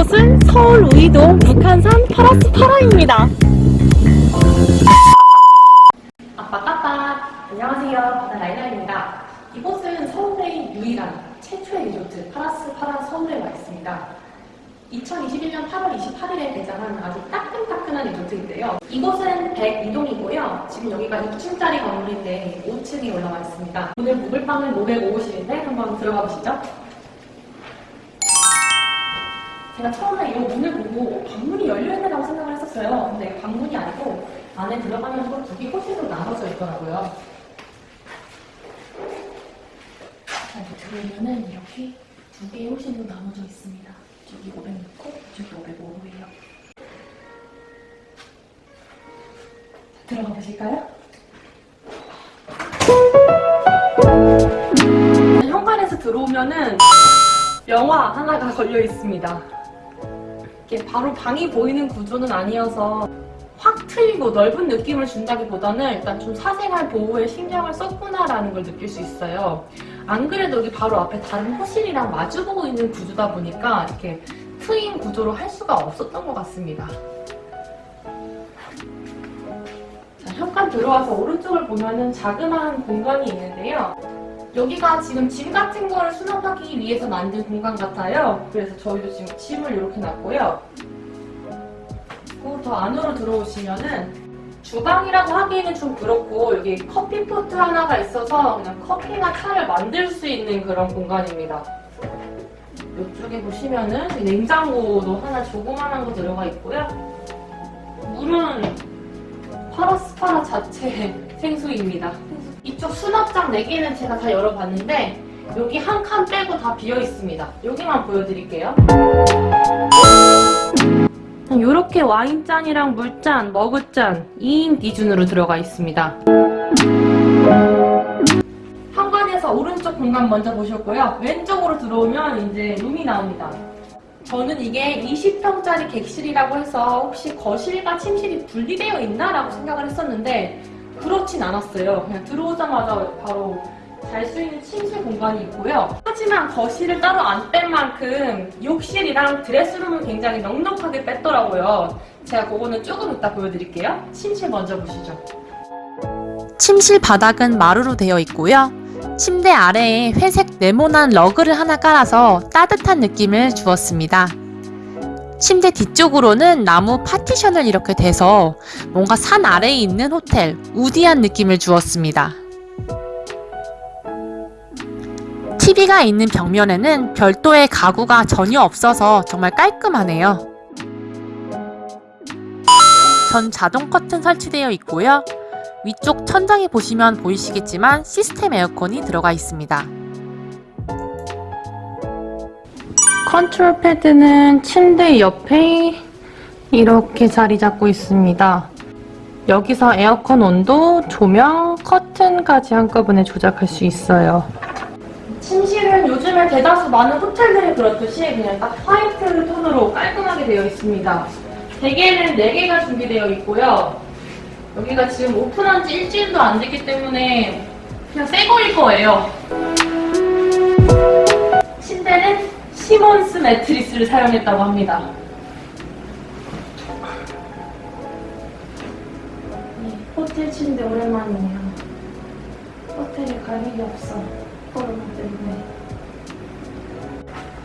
이곳은 서울 우이동 북한산 파라스 파라입니다. 아빠까빠. 안녕하세요. 바다 라이라입니다. 이곳은 서울의 유일한 최초의 리조트 파라스 파라 서울에 와 있습니다. 2021년 8월 28일에 개장한 아주 따끈따끈한 리조트인데요. 이곳은 102동이고요. 지금 여기가 2층짜리 건물인데 5층에 올라와 있습니다. 오늘 묵을 방은 505호실인데 한번 들어가 보시죠 제가 처음에 이 문을 보고 방문이 열려있다고 생각을 했었어요 근데 방문이 아니고 안에 들어가면 두개 호실로 나눠져 있더라고요. 자, 이제 들어오면은 이렇게 두 개의 호실로 나눠져 있습니다. 저기 506호, 저기 505호예요. 들어가 보실까요? 현관에서 들어오면은 영화 하나가 걸려 있습니다. 이게 바로 방이 보이는 구조는 아니어서 확 트이고 넓은 느낌을 준다기보다는 일단 좀 사생활 보호에 신경을 썼구나라는 걸 느낄 수 있어요. 안 그래도 여기 바로 앞에 다른 호실이랑 마주보고 있는 구조다 보니까 이렇게 트인 구조로 할 수가 없었던 것 같습니다. 자, 현관 들어와서 오른쪽을 보면 은 자그마한 공간이 있는데요. 여기가 지금 짐 같은 거를 수납하기 위해서 만든 공간 같아요. 그래서 저희도 지금 짐을 이렇게 놨고요. 그리고 더 안으로 들어오시면은 주방이라고 하기에는 좀 그렇고 여기 커피포트 하나가 있어서 그냥 커피나 차를 만들 수 있는 그런 공간입니다. 이쪽에 보시면은 냉장고도 하나 조그만한 거 들어가 있고요. 물은 파라스파라 자체 생수입니다. 이쪽 수납장 4개는 제가 다 열어봤는데 여기 한 칸 빼고 다 비어 있습니다. 여기만 보여드릴게요. 이렇게 와인잔이랑 물잔, 머그잔 2인 기준으로 들어가 있습니다. 현관에서 오른쪽 공간 먼저 보셨고요. 왼쪽으로 들어오면 이제 룸이 나옵니다. 저는 이게 20평짜리 객실이라고 해서 혹시 거실과 침실이 분리되어 있나? 라고 생각을 했었는데 그렇진 않았어요. 그냥 들어오자마자 바로 잘 수 있는 침실 공간이 있고요. 하지만 거실을 따로 안 뺀 만큼 욕실이랑 드레스룸을 굉장히 넉넉하게 뺐더라고요. 제가 그거는 조금 이따 보여드릴게요. 침실 먼저 보시죠. 침실 바닥은 마루로 되어 있고요. 침대 아래에 회색 네모난 러그를 하나 깔아서 따뜻한 느낌을 주었습니다. 침대 뒤쪽으로는 나무 파티션을 이렇게 대서 뭔가 산 아래에 있는 호텔, 우디한 느낌을 주었습니다. TV가 있는 벽면에는 별도의 가구가 전혀 없어서 정말 깔끔하네요. 전 자동 커튼 설치되어 있고요. 위쪽 천장에 보시면 보이시겠지만 시스템 에어컨이 들어가 있습니다. 컨트롤 패드는 침대 옆에 이렇게 자리 잡고 있습니다. 여기서 에어컨 온도, 조명, 커튼까지 한꺼번에 조작할 수 있어요. 침실은 요즘에 대다수 많은 호텔들이 그렇듯이 그냥 딱 화이트 톤으로 깔끔하게 되어 있습니다. 베개는 4개가 준비되어 있고요. 여기가 지금 오픈한 지 일주일도 안 됐기 때문에 그냥 새 거일 거예요. 침대는 시몬스 매트리스를 사용했다고 합니다. 네, 호텔 침대 오랜만이네요. 호텔에 갈 일이 없어. 코로나 때문에.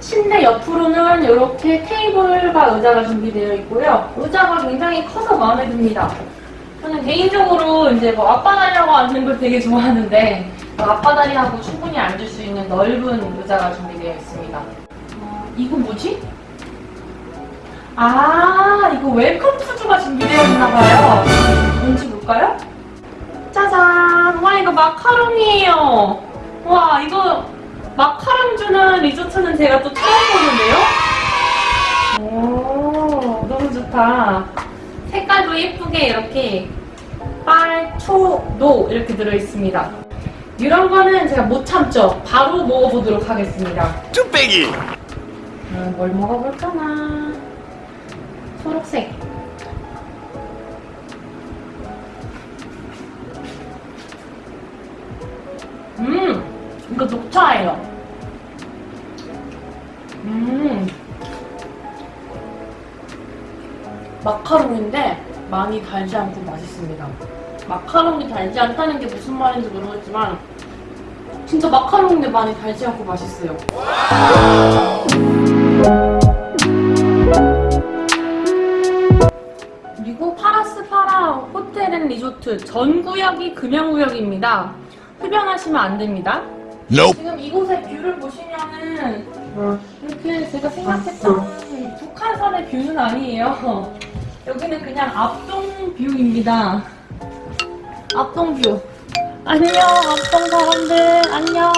침대 옆으로는 이렇게 테이블과 의자가 준비되어 있고요. 의자가 굉장히 커서 마음에 듭니다. 저는 개인적으로 이제 뭐 앞바다리라고 앉는 걸 되게 좋아하는데 뭐 앞바다리하고 충분히 앉을 수 있는 넓은 의자가 준비되어 있습니다. 어, 이거 뭐지? 아 이거 welcome food가 준비되어 있나봐요. 뭔지 볼까요? 짜잔! 와 이거 마카롱이에요. 와 이거 마카롱 주는 리조트는 제가 또 처음 보는데요? 오 너무 좋다. 색깔도 예쁘게 이렇게 빨, 초, 노 이렇게 들어있습니다. 이런 거는 제가 못 참죠. 바로 먹어보도록 하겠습니다. 뚝배기 음, 뭘 먹어볼까나. 초록색. 음, 이거 녹차예요. 음, 마카롱인데 많이 달지 않고 맛있습니다. 마카롱이 달지 않다는 게 무슨 말인지 모르겠지만 진짜 마카롱인데 많이 달지 않고 맛있어요. 리조트 전 구역이 금연구역입니다. 흡연하시면 안 됩니다. Nope. 지금 이곳의 view를 보시면은 이렇게 제가 생각했던 북한산의 view는 아니에요. 여기는 그냥 앞동 view입니다. 앞동 view. 안녕, 앞동 사람들. 안녕.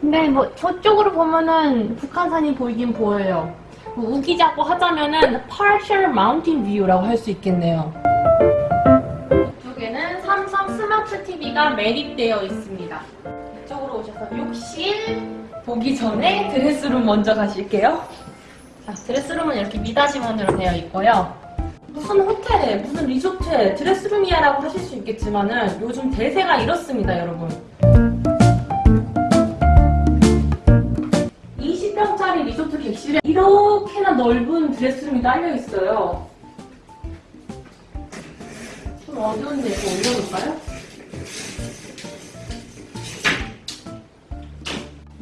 근데 뭐 저쪽으로 보면은 북한산이 보이긴 보여요. 뭐 우기자고 하자면은 partial mountain view라고 할 수 있겠네요. 이쪽에는 삼성 스마트 TV가 매립되어 있습니다. 이쪽으로 오셔서 욕실 보기 전에 드레스룸 먼저 가실게요. 자, 드레스룸은 이렇게 미닫이문으로 되어 있고요. 무슨 호텔에, 무슨 리조트에 드레스룸이야 라고 하실 수 있겠지만 은 요즘 대세가 이렇습니다, 여러분. 20평짜리 리조트 객실에 이렇게나 넓은 드레스룸이 딸려 있어요. 좀 어두운데 이거 올려볼까요?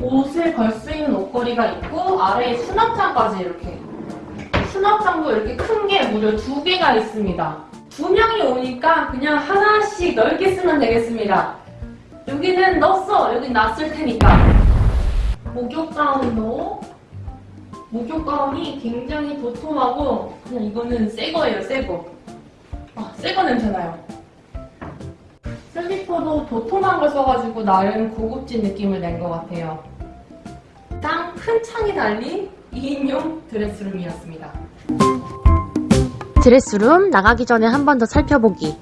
옷을 걸 수 있는 옷걸이가 있고 아래에 수납장까지 이렇게 수납장도 이렇게 큰 게 무려 두 개가 있습니다. 두 명이 오니까 그냥 하나씩 넓게 쓰면 되겠습니다. 여기는 넣었어. 여기 놨을 테니까. 목욕 가운도 목욕 가운이 굉장히 도톰하고 그냥 이거는 새 거예요, 새 거. 아, 새거 냄새나요. 슬리퍼도 도톰한 걸 써가지고 나름 고급진 느낌을 낸 것 같아요. 땅 큰 창이 달린 2인용 드레스룸이었습니다. 드레스룸 나가기 전에 한 번 더 살펴보기.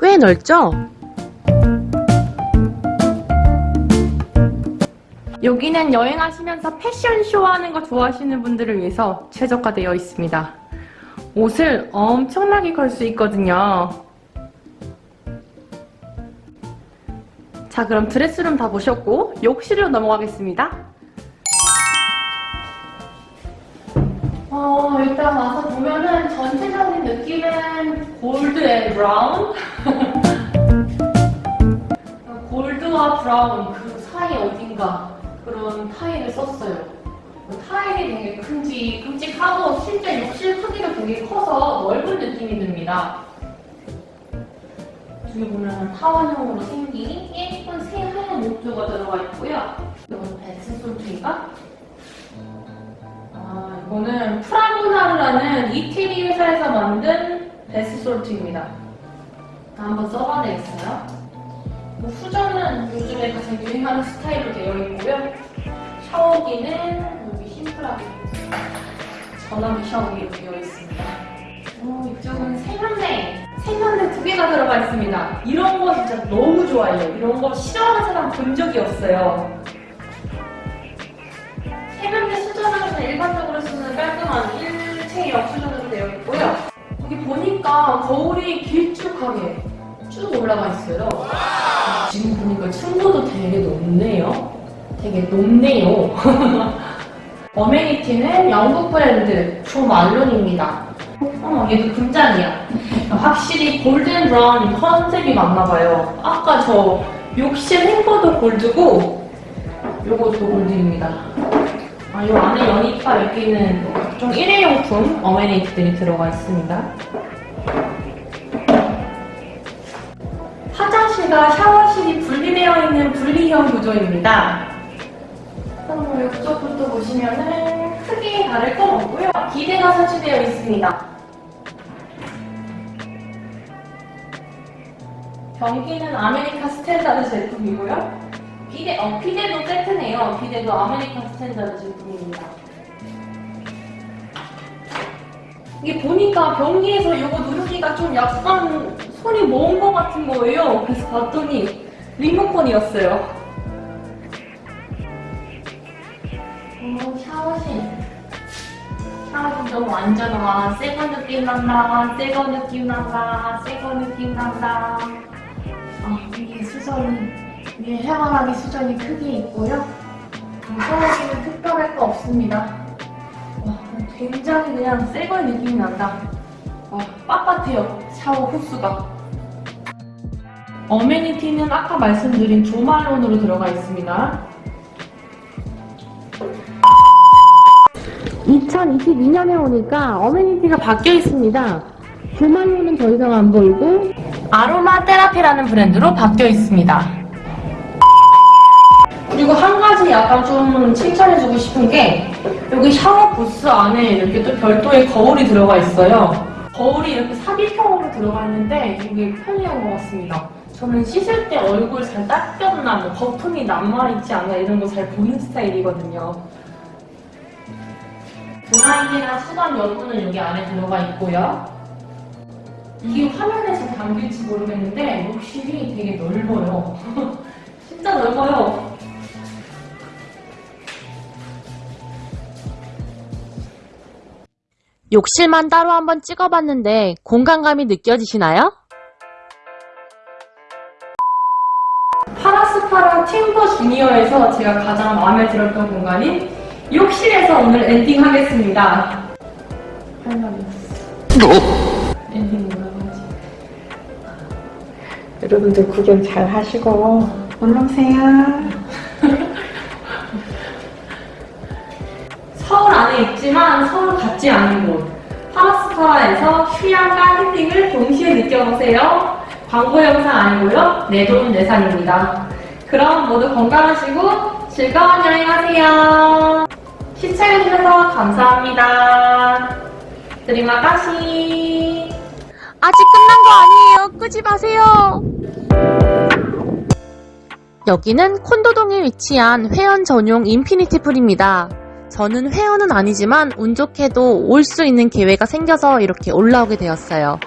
꽤 넓죠? 여기는 여행하시면서 패션쇼 하는 거 좋아하시는 분들을 위해서 최적화되어 있습니다. 옷을 엄청나게 걸 수 있거든요. 자, 그럼 드레스룸 다 보셨고 욕실로 넘어가겠습니다. 어, 일단 와서 보면은 전체적인 느낌은 gold and brown. gold와 brown 그 사이 어딘가 그런 타일을 썼어요. 그 타일이 되게 큼직, 큼직하고 실제 욕실 크기도 되게 커서 넓은 느낌이 듭니다. 뒤에 보면 타원형으로 생긴 예쁜 새하얀 목조가 들어가 있고요. 이건 베스솔트인가? 아, 이거는 프라무나르라는 이태리 회사에서 만든 베스솔트입니다. 한번 써봐야 되겠어요. 뭐 수저는 요즘에 가장 유행하는 스타일로 되어 있고요. 샤워기는 여기 심플하게 전화기 샤워기로 되어 있습니다. 오, 이쪽은 세면대. 세면대 두 개가 들어가 있습니다. 이런 거 진짜 너무 좋아해요. 이런 거 싫어하는 사람 본 적이 없어요. 세면대 수전은 일반적으로 쓰는 깔끔한 일체형 수전으로 되어 있고요. 여기 보니까 거울이 길쭉하게 쭉 올라가 있어요. 지금 보니까 층고도 되게 높네요. 되게 높네요. 어메니티는 영국 브랜드 조말론입니다. 어, 얘도 금잔이야. 확실히 골든 브라운 컨셉이 맞나봐요. 아까 저 욕실 행거도 골드고 요것도 골드입니다. 아, 요 안에 연이파 여기는 각종 일회용품 어메니티들이 들어가 있습니다. 화장실과 샤워실이 분리되어 있는 분리형 구조입니다. 그럼 이쪽부터 보시면은 크게 다를 건 없고요. 비데가 설치되어 있습니다. 변기는 American Standard 제품이고요. 비데, 어, 비데도 세트네요. 비데도 American Standard 제품입니다. 이게 보니까 변기에서 이거 누르기가 좀 약간 손이 먼것 같은 거예요. 그래서 봤더니 리모컨이었어요. 샤워실. 샤워실도 완전 와, 새거 느낌 난다, 새거 느낌 난다, 새거 느낌 난다. 아, 위에 수전이, 위에 해바라기 수전이 크게 있고요. 음, 샤워기는 특별할 거 없습니다. 와, 굉장히 그냥 새거의 느낌이 난다. 와, 빳빳해요. 샤워 호수가. 어메니티는 아까 말씀드린 조말론으로 들어가 있습니다. 2022년에 오니까 어메니티가 바뀌어 있습니다. 조말론은 더 이상 안 보이고 아로마 테라피라는 브랜드로 바뀌어 있습니다. 그리고 한 가지 약간 좀 칭찬해주고 싶은 게 여기 샤워 부스 안에 이렇게 또 별도의 거울이 들어가 있어요. 거울이 이렇게 삽입형으로 들어가 있는데 이게 편리한 것 같습니다. 저는 씻을 때 얼굴 잘 닦였나, 뭐 거품이 남아있지 않나 이런 거 잘 보는 스타일이거든요. 드라이기나 수건 여분은 여기 안에 들어가 있고요. 이게 화면에 잘 담길지 모르겠는데 욕실이 되게 넓어요. 진짜 넓어요. 욕실만 따로 한번 찍어봤는데 공간감이 느껴지시나요? 파라스파라 Timber Junior에서 제가 가장 마음에 들었던 공간인 욕실에서 오늘 엔딩 하겠습니다. 할 말이 없어. 엔딩 뭐라고 하지? 여러분들 구경 잘 하시고 놀러 오세요. 서울 안에 있지만 서울 같지 않은 곳 파라스파라에서 휴양과 힐링을 동시에 느껴보세요. 광고 영상 아니고요. 내 돈 내산입니다. 그럼 모두 건강하시고 즐거운 여행하세요. 시청해주셔서 감사합니다. 드리마가시 아직 끝난 거 아니에요. 끄지 마세요. 여기는 콘도동에 위치한 회원 전용 infinity pool입니다. 저는 회원은 아니지만 운 좋게도 올 수 있는 기회가 생겨서 이렇게 올라오게 되었어요.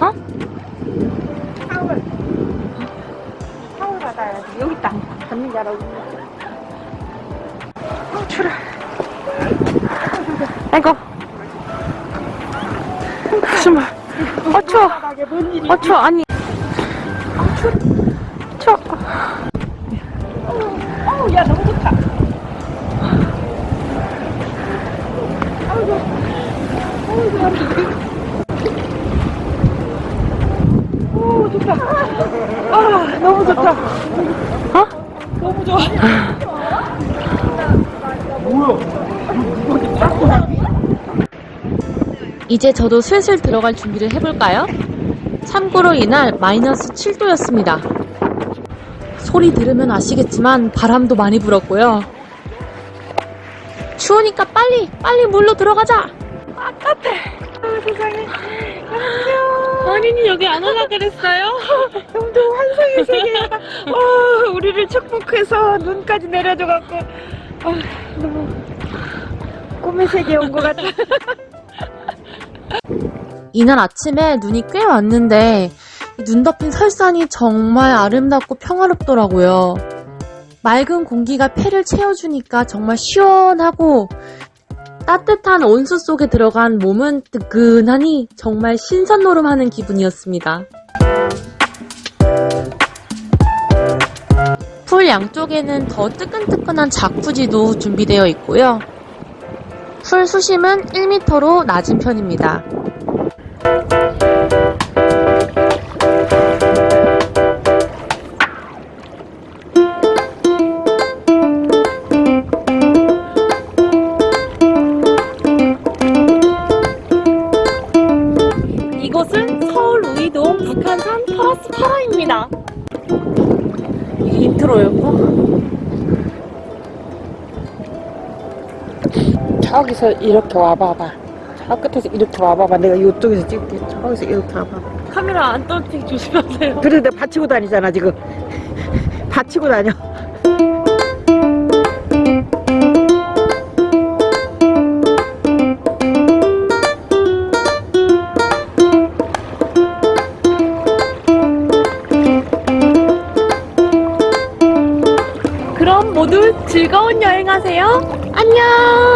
어? 여기 있다. 알고. 어, 추라. 아이고. 정말. 어, 추워. 어, 추워. 아니. 추워. 어우, 야, 너무 좋다. 오, 좋다. 아, 너무 좋다. 어? 너무 좋아. 이제 저도 슬슬 들어갈 준비를 해볼까요? 참고로 이날 마이너스 7도였습니다. 소리 들으면 아시겠지만 바람도 많이 불었고요. 추우니까 빨리 빨리 물로 들어가자. 세상에. 어린이 여기 안 오라 그랬어요? 형도 환상의 세계야. 어, 우리를 축복해서 눈까지 내려줘갖고, 아, 너무 꿈의 세계에 온 것 같아. 이날 아침에 눈이 꽤 왔는데 이눈 덮인 설산이 정말 아름답고 평화롭더라고요. 맑은 공기가 폐를 채워주니까 정말 시원하고 따뜻한 온수 속에 들어간 몸은 뜨끈하니 정말 신선놀음하는 기분이었습니다. 풀 양쪽에는 더 뜨끈뜨끈한 자쿠지도 준비되어 있고요. 풀 수심은 1m로 낮은 편입니다. 저기서 이렇게 와봐봐. 저 끝에서 이렇게 와봐봐. 내가 이쪽에서 찍을게. 저기서 이렇게 와봐봐. 카메라 안 떨어뜨리게 조심하세요. 그래, 내가 받치고 다니잖아, 지금. 받치고 다녀. 그럼 모두 즐거운 여행하세요. 안녕!